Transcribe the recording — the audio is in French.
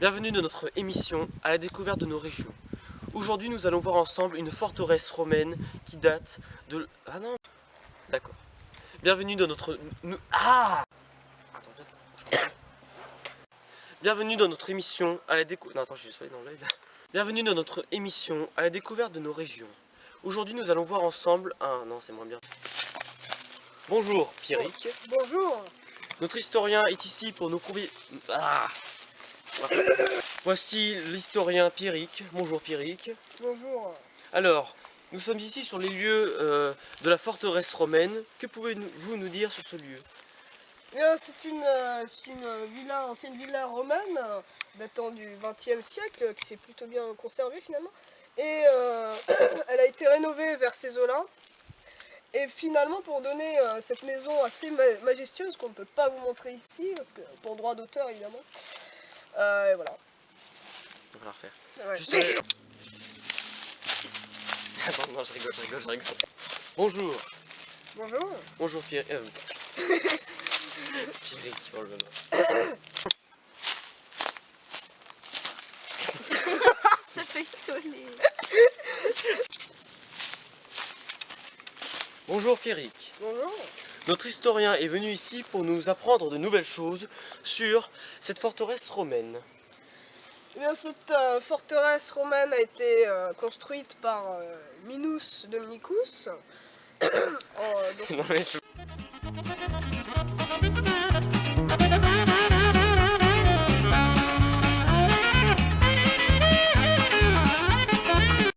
Bienvenue dans notre émission à la découverte de nos régions. Aujourd'hui nous allons voir ensemble une forteresse romaine qui date de... Ah non D'accord. Bienvenue dans notre... Ah Bienvenue dans notre émission à la découverte... Non attends, je suis dans l'œil là. Bienvenue dans notre émission à la découverte de nos régions. Aujourd'hui nous allons voir ensemble un... Non c'est moins bien. Bonjour Pierrick. Bonjour Notre historien est ici pour nous prouver... Ah Voici l'historien Pierrick. Bonjour Pierrick. Bonjour Alors, nous sommes ici sur les lieux euh, de la forteresse romaine. Que pouvez-vous nous dire sur ce lieu? Eh bien, C'est une, euh, une villa, ancienne villa romaine euh, datant du XXe siècle qui s'est plutôt bien conservée finalement. Et euh, elle a été rénovée vers ces eaux-là. Et finalement, pour donner euh, cette maison assez ma- majestueuse, qu'on ne peut pas vous montrer ici, parce que pour droit d'auteur évidemment. Euh, et voilà. On va la refaire. Ouais. Juste... euh, Attends, non, je rigole, je rigole, je rigole. Bonjour. Bonjour Bonjour Pierrick. euh, Pierrick, oh là là. Ça fait coller. Bonjour Pierrick. Bonjour Notre historien est venu ici pour nous apprendre de nouvelles choses sur cette forteresse romaine. Eh bien, cette euh, forteresse romaine a été euh, construite par euh, Minus Dominicus. Donc,